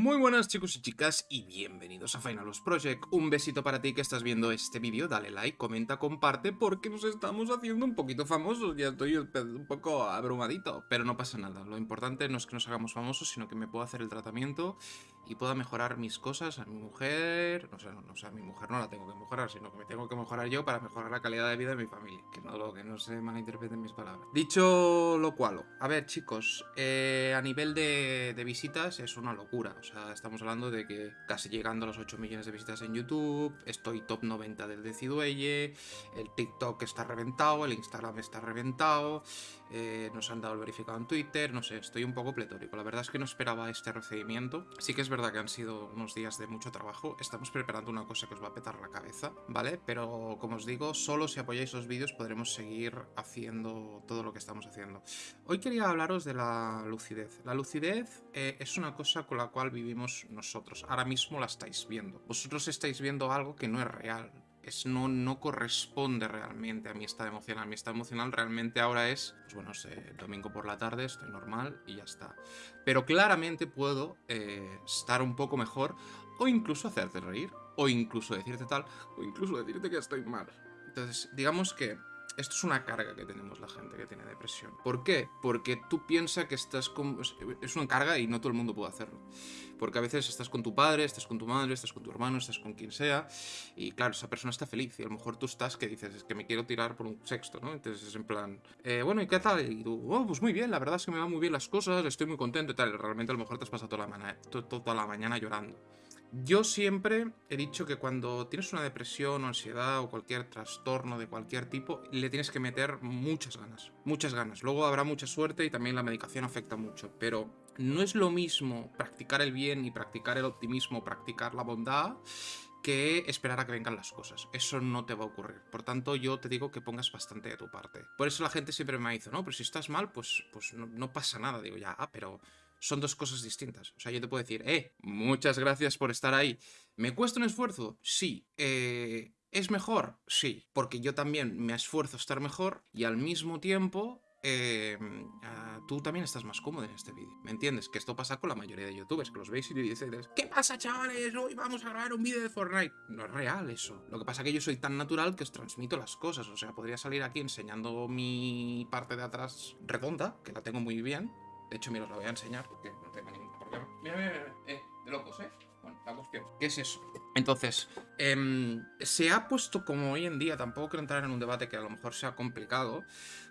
Muy buenas chicos y chicas y bienvenidos a Finalus Project. Un besito para ti que estás viendo este vídeo, dale like, comenta, comparte porque nos estamos haciendo un poquito famosos. Ya estoy un poco abrumadito, pero no pasa nada. Lo importante no es que nos hagamos famosos, sino que me puedo hacer el tratamiento y pueda mejorar mis cosas a mi mujer. No sé, no, no, a mi mujer no la tengo que mejorar, sino que me tengo que mejorar yo para mejorar la calidad de vida de mi familia. Que no, lo, que no se malinterpreten mis palabras. Dicho lo cual, a ver chicos, eh, a nivel de, de visitas es una locura. O sea, estamos hablando de que casi llegando a los 8 millones de visitas en YouTube, estoy top 90 del Decidueye, el TikTok está reventado, el Instagram está reventado, eh, nos han dado el verificado en Twitter, no sé, estoy un poco pletórico. La verdad es que no esperaba este recibimiento. Sí que es verdad que han sido unos días de mucho trabajo. Estamos preparando una cosa que os va a petar la cabeza, ¿vale? Pero como os digo, solo si apoyáis los vídeos podremos seguir haciendo todo lo que estamos haciendo. Hoy quería hablaros de la lucidez. La lucidez eh, es una cosa con la cual vivimos nosotros. Ahora mismo la estáis viendo. Vosotros estáis viendo algo que no es real. Es, no, no corresponde realmente a mi estado emocional. Mi estado emocional realmente ahora es, pues bueno, sé, domingo por la tarde, estoy normal y ya está. Pero claramente puedo eh, estar un poco mejor o incluso hacerte reír, o incluso decirte tal, o incluso decirte que estoy mal. Entonces, digamos que esto es una carga que tenemos la gente que tiene depresión. ¿Por qué? Porque tú piensas que estás con... Es una carga y no todo el mundo puede hacerlo. Porque a veces estás con tu padre, estás con tu madre, estás con tu hermano, estás con quien sea, y claro, esa persona está feliz, y a lo mejor tú estás que dices, es que me quiero tirar por un sexto, ¿no? Entonces es en plan, eh, bueno, ¿y qué tal? Y tú, oh, pues muy bien, la verdad es que me van muy bien las cosas, estoy muy contento y tal, realmente a lo mejor te has pasado toda la, toda la mañana llorando. Yo siempre he dicho que cuando tienes una depresión o ansiedad o cualquier trastorno de cualquier tipo, le tienes que meter muchas ganas, muchas ganas. Luego habrá mucha suerte y también la medicación afecta mucho, pero no es lo mismo practicar el bien y practicar el optimismo, practicar la bondad, que esperar a que vengan las cosas. Eso no te va a ocurrir. Por tanto, yo te digo que pongas bastante de tu parte. Por eso la gente siempre me dice, no, pero si estás mal, pues, pues no, no pasa nada. Digo, ya, pero son dos cosas distintas. O sea, yo te puedo decir, eh, muchas gracias por estar ahí. ¿Me cuesta un esfuerzo? Sí. Eh, ¿Es mejor? Sí. Porque yo también me esfuerzo a estar mejor y al mismo tiempo eh, tú también estás más cómodo en este vídeo. ¿Me entiendes? Que esto pasa con la mayoría de youtubers, que los veis y dices, ¿qué pasa chavales? Hoy vamos a grabar un vídeo de Fortnite. No es real eso. Lo que pasa es que yo soy tan natural que os transmito las cosas. O sea, podría salir aquí enseñando mi parte de atrás redonda, que la tengo muy bien, de hecho, mira, os la voy a enseñar porque no tengo ningún problema. Mira, mira, mira. Eh, de locos, ¿eh? Bueno, la cuestión. ¿Qué es eso? Entonces, eh, se ha puesto como hoy en día, tampoco quiero entrar en un debate que a lo mejor sea complicado,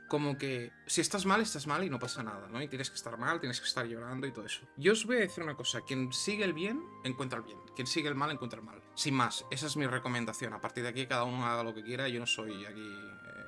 como que si estás mal, estás mal y no pasa nada, ¿no? Y tienes que estar mal, tienes que estar llorando y todo eso. Yo os voy a decir una cosa, quien sigue el bien, encuentra el bien. Quien sigue el mal, encuentra el mal. Sin más, esa es mi recomendación. A partir de aquí, cada uno haga lo que quiera, yo no soy aquí... Eh,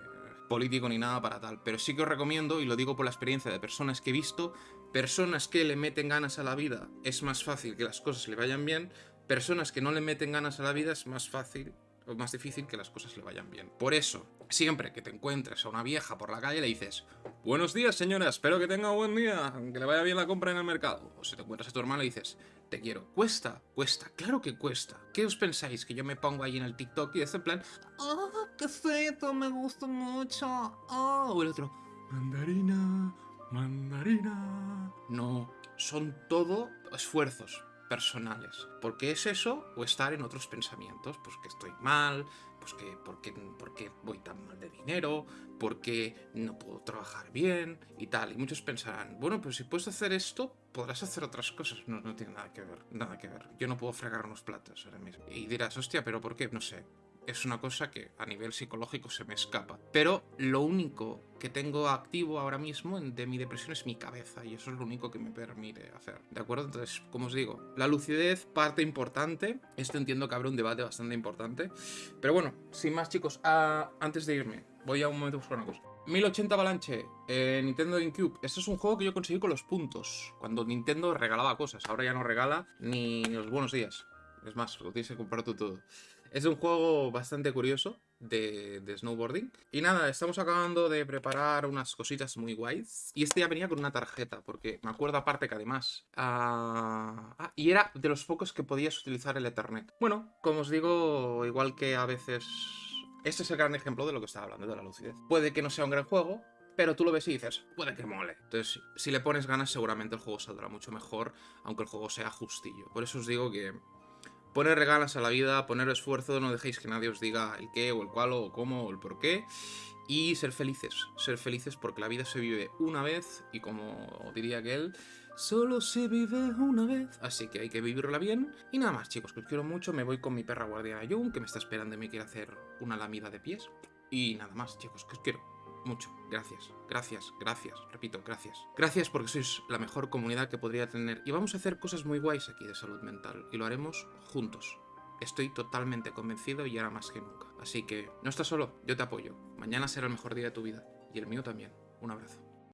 político ni nada para tal, pero sí que os recomiendo, y lo digo por la experiencia de personas que he visto, personas que le meten ganas a la vida es más fácil que las cosas le vayan bien, personas que no le meten ganas a la vida es más fácil o más difícil que las cosas le vayan bien. Por eso, siempre que te encuentres a una vieja por la calle le dices Buenos días señora, espero que tenga buen día, que le vaya bien la compra en el mercado. O si te encuentras a tu hermano le dices te quiero. ¿Cuesta? Cuesta, claro que cuesta. ¿Qué os pensáis? Que yo me pongo ahí en el TikTok y es en plan, ¡Oh, qué feto! Me gusta mucho. ¡Oh! O el otro, mandarina, mandarina. No, son todo esfuerzos personales. ¿Por qué es eso? O estar en otros pensamientos. Pues que estoy mal, pues que ¿por qué, voy tan mal de dinero, por qué no puedo trabajar bien y tal. Y muchos pensarán, bueno, pues si puedes hacer esto, podrás hacer otras cosas. No, no tiene nada que ver, nada que ver. Yo no puedo fregar unos platos ahora mismo. Y dirás, hostia, ¿pero por qué? No sé es una cosa que a nivel psicológico se me escapa. Pero lo único que tengo activo ahora mismo de mi depresión es mi cabeza y eso es lo único que me permite hacer. ¿De acuerdo? Entonces, como os digo, la lucidez, parte importante. Esto entiendo que habrá un debate bastante importante. Pero bueno, sin más chicos, ah, antes de irme, voy a un momento a buscar una cosa. 1080 Avalanche, eh, Nintendo GameCube. Este es un juego que yo conseguí con los puntos. Cuando Nintendo regalaba cosas. Ahora ya no regala ni los buenos días. Es más, lo tienes que comprar tú todo. Es un juego bastante curioso de, snowboarding. Y nada, estamos acabando de preparar unas cositas muy guays. Y este ya venía con una tarjeta, porque me acuerdo aparte que además... ah, ah y era de los pocos que podías utilizar el Ethernet. Bueno, como os digo, igual que a veces... Este es el gran ejemplo de lo que estaba hablando, de la lucidez. Puede que no sea un gran juego, pero tú lo ves y dices, puede que mole. Entonces, si le pones ganas, seguramente el juego saldrá mucho mejor, aunque el juego sea justillo. Por eso os digo que poner ganas a la vida, poner esfuerzo, no dejéis que nadie os diga el qué o el cuál o cómo o el por qué. Y ser felices, ser felices porque la vida se vive una vez y como diría aquel, solo se vive una vez. Así que hay que vivirla bien. Y nada más chicos, que os quiero mucho, me voy con mi perra guardiana Jung, que me está esperando y me quiere hacer una lamida de pies. Y nada más chicos, que os quiero mucho. Gracias, gracias, gracias, repito, gracias. Gracias porque sois la mejor comunidad que podría tener. Y vamos a hacer cosas muy guays aquí de salud mental. Y lo haremos juntos. Estoy totalmente convencido y ahora más que nunca. Así que no estás solo, yo te apoyo. Mañana será el mejor día de tu vida. Y el mío también. Un abrazo.